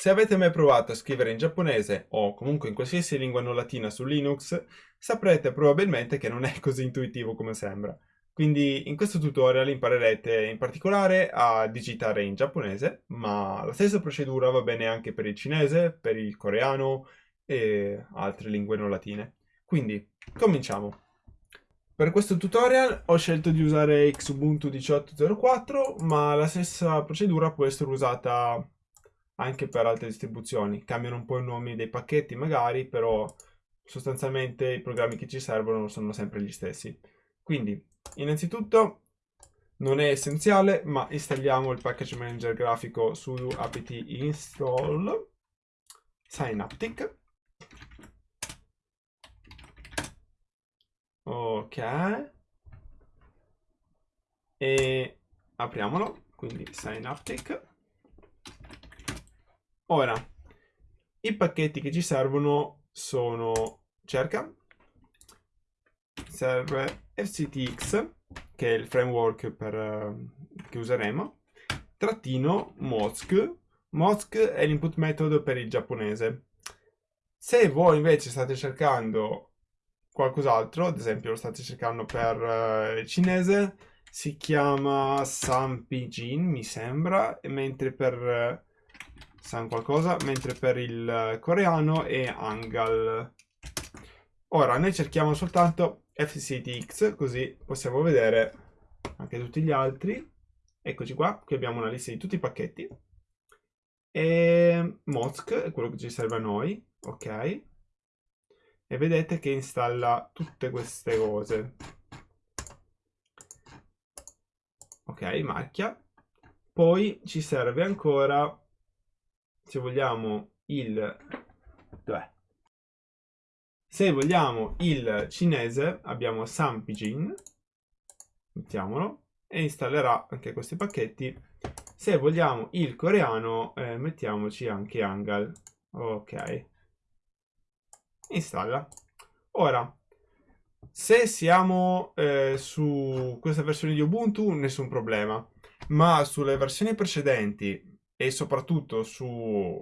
Se avete mai provato a scrivere in giapponese o comunque in qualsiasi lingua non latina su Linux, saprete probabilmente che non è così intuitivo come sembra. Quindi in questo tutorial imparerete in particolare a digitare in giapponese, ma la stessa procedura va bene anche per il cinese, per il coreano e altre lingue non latine. Quindi, cominciamo! Per questo tutorial ho scelto di usare Xubuntu 18.04, ma la stessa procedura può essere usata anche per altre distribuzioni. Cambiano un po' i nomi dei pacchetti magari, però sostanzialmente i programmi che ci servono sono sempre gli stessi. Quindi, innanzitutto, non è essenziale, ma installiamo il package manager grafico su apt install synaptic. Ok. E apriamolo, quindi synaptic. Ora, i pacchetti che ci servono sono cerca, serve FCTX, che è il framework per, uh, che useremo, trattino Mozk. Mozk è l'input method per il giapponese. Se voi invece state cercando qualcos'altro, ad esempio lo state cercando per uh, il cinese, si chiama Sampijin, mi sembra, mentre per uh, San qualcosa, mentre per il coreano è Angal. Ora noi cerchiamo soltanto FCTX, così possiamo vedere anche tutti gli altri. Eccoci qua, qui abbiamo una lista di tutti i pacchetti. E Mozk è quello che ci serve a noi, ok. E vedete che installa tutte queste cose. Ok, marchia. Poi ci serve ancora se vogliamo il dov'è? Se vogliamo il cinese abbiamo Sampijin, mettiamolo, e installerà anche questi pacchetti. Se vogliamo il coreano eh, mettiamoci anche Angal. Ok. Installa. Ora, se siamo eh, su questa versione di Ubuntu nessun problema, ma sulle versioni precedenti e soprattutto su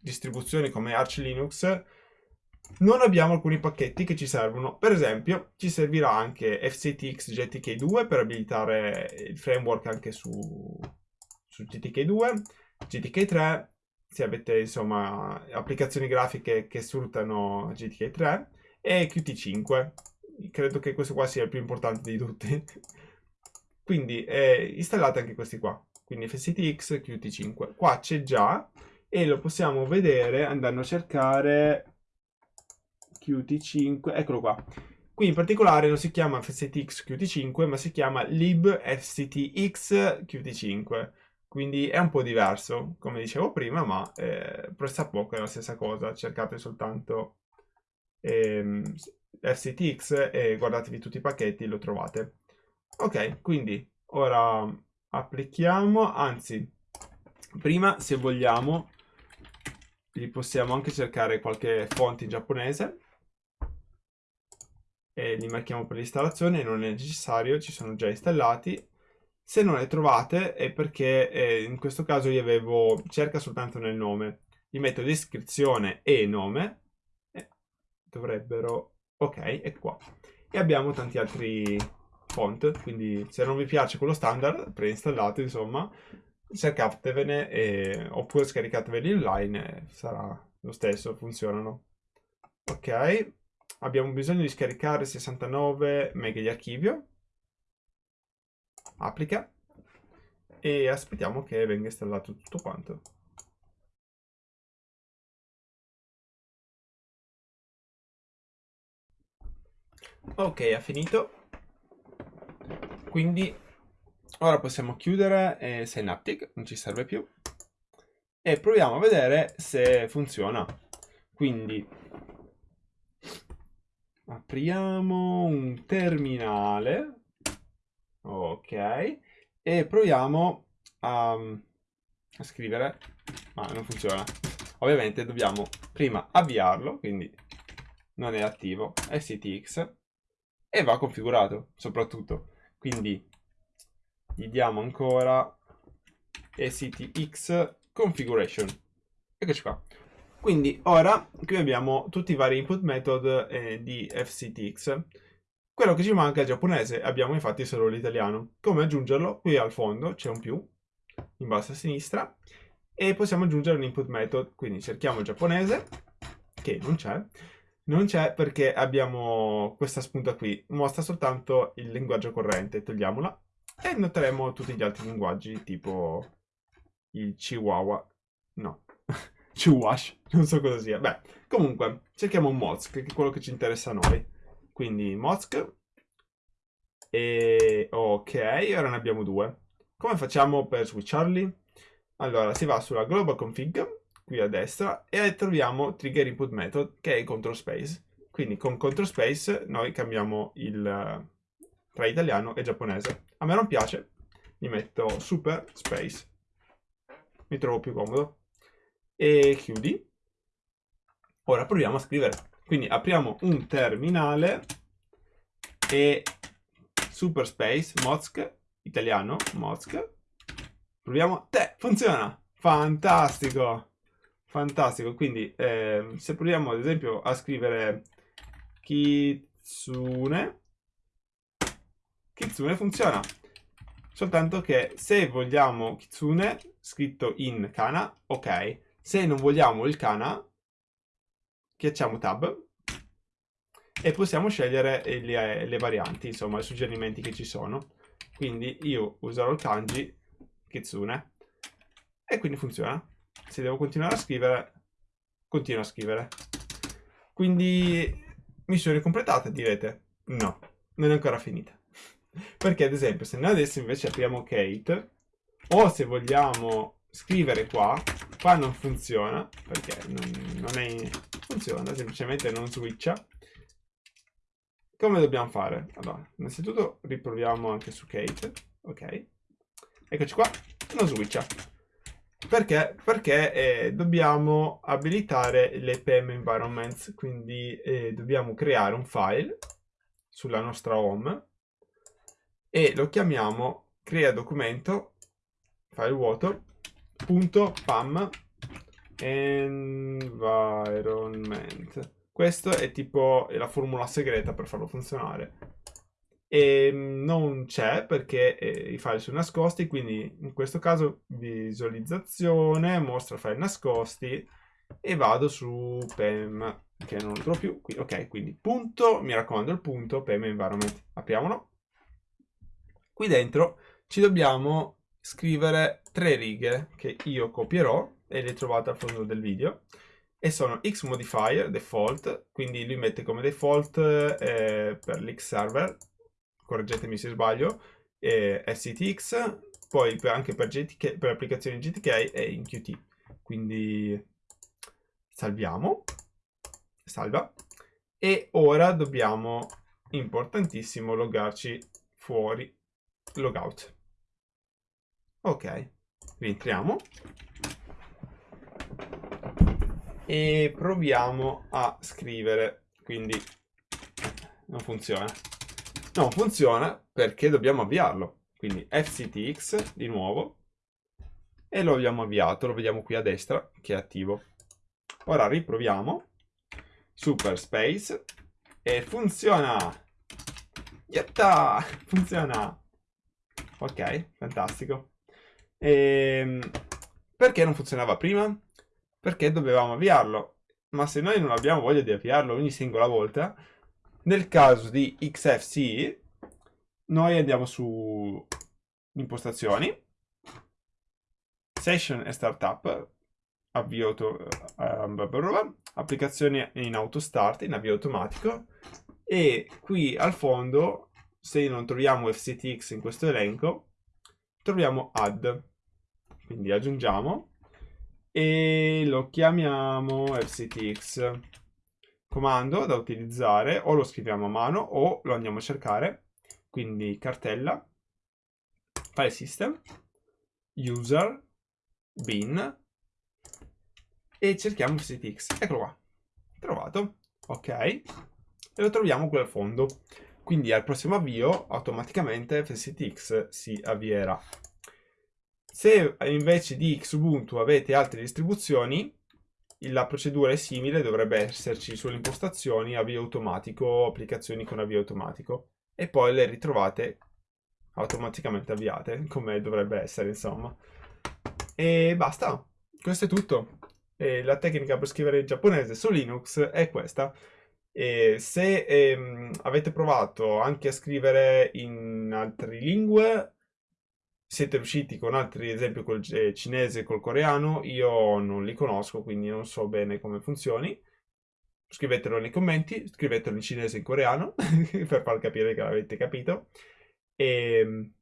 distribuzioni come Arch Linux non abbiamo alcuni pacchetti che ci servono. Per esempio, ci servirà anche FCTX GTK2 per abilitare il framework anche su, su GTK2, GTK3, se avete insomma applicazioni grafiche che sfruttano GTK3 e Qt5. Credo che questo qua sia il più importante di tutti. Quindi eh, installate anche questi qua quindi FSTX Qt5. Qua c'è già e lo possiamo vedere andando a cercare Qt5, eccolo qua. Qui in particolare non si chiama FSTX Qt5 ma si chiama libfctx Qt5 quindi è un po' diverso come dicevo prima ma eh, presta poco è la stessa cosa cercate soltanto ehm, FCTX e guardatevi tutti i pacchetti lo trovate ok quindi ora applichiamo, anzi, prima se vogliamo, li possiamo anche cercare qualche fonte in giapponese e li marchiamo per l'installazione, non è necessario, ci sono già installati. Se non le trovate è perché eh, in questo caso io avevo cerca soltanto nel nome. Gli metto descrizione e nome, e dovrebbero, ok, è qua. E abbiamo tanti altri font, quindi se non vi piace quello standard, preinstallate insomma, cercatevene e, oppure scaricateveli online, sarà lo stesso, funzionano. Ok, abbiamo bisogno di scaricare 69 mega di archivio, applica e aspettiamo che venga installato tutto quanto. Ok, ha finito quindi ora possiamo chiudere eh, Synaptic, non ci serve più, e proviamo a vedere se funziona. Quindi apriamo un terminale, ok, e proviamo a, a scrivere, ma non funziona. Ovviamente dobbiamo prima avviarlo, quindi non è attivo, STX, e va configurato soprattutto. Quindi gli diamo ancora STX configuration. eccoci qua. Quindi ora qui abbiamo tutti i vari input method eh, di FCTX. Quello che ci manca è il giapponese, abbiamo infatti solo l'italiano. Come aggiungerlo? Qui al fondo c'è un più, in basso a sinistra, e possiamo aggiungere un input method. Quindi cerchiamo il giapponese, che non c'è, non c'è perché abbiamo questa spunta qui, mostra soltanto il linguaggio corrente, togliamola, e noteremo tutti gli altri linguaggi, tipo il Chihuahua, no, Chihuash, non so cosa sia. Beh, comunque, cerchiamo un Mozk, che è quello che ci interessa a noi. Quindi Mozk, e ok, ora ne abbiamo due. Come facciamo per switcharli? Allora, si va sulla global config, qui a destra, e troviamo trigger input method, che è il control space. Quindi con control space noi cambiamo il tra italiano e giapponese. A me non piace, gli metto super space. Mi trovo più comodo. E chiudi. Ora proviamo a scrivere. Quindi apriamo un terminale e super space, Mozk, italiano, Mozk. Proviamo, te, funziona! Fantastico! Fantastico, quindi eh, se proviamo ad esempio a scrivere Kitsune, Kitsune funziona. Soltanto che se vogliamo Kitsune scritto in kana, ok. Se non vogliamo il kana, schiacciamo tab e possiamo scegliere le, le varianti, insomma, i suggerimenti che ci sono. Quindi io userò il kanji Kitsune e quindi funziona. Se devo continuare a scrivere, continuo a scrivere. Quindi missione completata, direte? No, non è ancora finita. Perché ad esempio se noi adesso invece apriamo Kate o se vogliamo scrivere qua, qua non funziona perché non, non è, funziona, semplicemente non switcha. Come dobbiamo fare? Allora, innanzitutto riproviamo anche su Kate, ok. Eccoci qua, non switcha. Perché? Perché eh, dobbiamo abilitare le PM environments, quindi eh, dobbiamo creare un file sulla nostra home e lo chiamiamo crea documento file vuoto punto pam environment questo è tipo la formula segreta per farlo funzionare e non c'è perché eh, i file sono nascosti quindi in questo caso visualizzazione mostra file nascosti e vado su pem che non lo trovo più ok quindi punto mi raccomando il punto pem environment apriamolo. Qui dentro ci dobbiamo scrivere tre righe che io copierò e le trovate al fondo del video. E sono x modifier default, quindi lui mette come default eh, per l'x server, correggetemi se sbaglio, eh, SCTX, poi per, anche per, GTK, per applicazioni GTK e in Qt. Quindi salviamo, salva, e ora dobbiamo, importantissimo, loggarci fuori logout. Ok, rientriamo. E proviamo a scrivere, quindi non funziona. Non funziona perché dobbiamo avviarlo. Quindi fctx di nuovo e lo abbiamo avviato, lo vediamo qui a destra che è attivo. Ora riproviamo, super space e funziona! Yatta! Funziona! Ok, fantastico. E... Ehm, perché non funzionava prima? Perché dovevamo avviarlo. Ma se noi non abbiamo voglia di avviarlo ogni singola volta, nel caso di XFC, noi andiamo su impostazioni, session e startup, avvio uh, applicazioni in auto start, in avvio automatico, e qui al fondo se non troviamo FCTX in questo elenco, troviamo add. Quindi aggiungiamo e lo chiamiamo FCTX. Comando da utilizzare, o lo scriviamo a mano o lo andiamo a cercare. Quindi cartella, file system, user, bin e cerchiamo FCTX. Eccolo qua, trovato. Ok, e lo troviamo qui al fondo. Quindi al prossimo avvio automaticamente FSTX si avvierà. Se invece di Xubuntu avete altre distribuzioni, la procedura è simile, dovrebbe esserci sulle impostazioni avvio automatico, applicazioni con avvio automatico e poi le ritrovate automaticamente avviate, come dovrebbe essere insomma. E basta, questo è tutto. E la tecnica per scrivere in giapponese su Linux è questa. E se ehm, avete provato anche a scrivere in altre lingue, siete riusciti con altri esempi col eh, cinese e col coreano, io non li conosco, quindi non so bene come funzioni. Scrivetelo nei commenti, scrivetelo in cinese e in coreano, per far capire che l'avete capito. E ehm,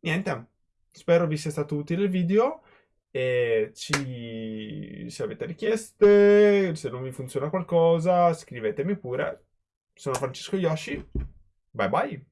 niente, spero vi sia stato utile il video. E ci... se avete richieste, se non vi funziona qualcosa, scrivetemi pure. Sono Francesco Yoshi. Bye bye.